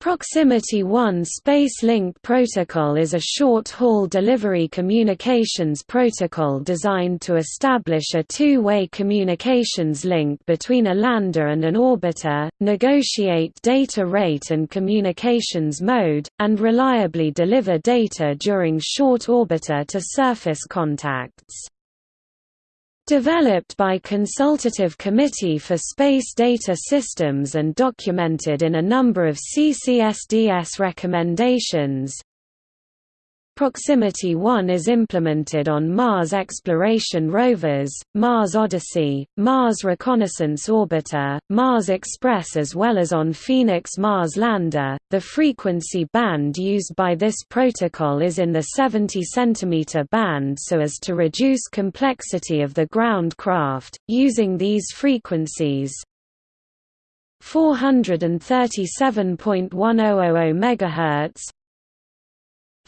Proximity 1 Space Link Protocol is a short-haul delivery communications protocol designed to establish a two-way communications link between a lander and an orbiter, negotiate data rate and communications mode, and reliably deliver data during short orbiter-to-surface contacts. Developed by Consultative Committee for Space Data Systems and documented in a number of CCSDS recommendations, Proximity 1 is implemented on Mars exploration rovers, Mars Odyssey, Mars Reconnaissance Orbiter, Mars Express as well as on Phoenix Mars lander. The frequency band used by this protocol is in the 70 cm band so as to reduce complexity of the ground craft. Using these frequencies, 437.1000 MHz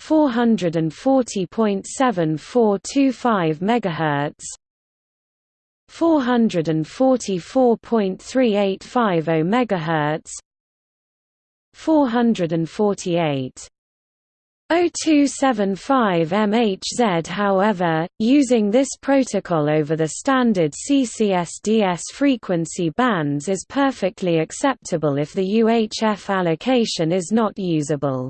440.7425 MHz 444.3850 MHz 448 0275 MHz However, using this protocol over the standard CCSDS frequency bands is perfectly acceptable if the UHF allocation is not usable.